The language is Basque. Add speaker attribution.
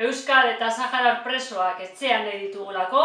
Speaker 1: Euskal eta Saharar presoak etxean nahi ditugulako,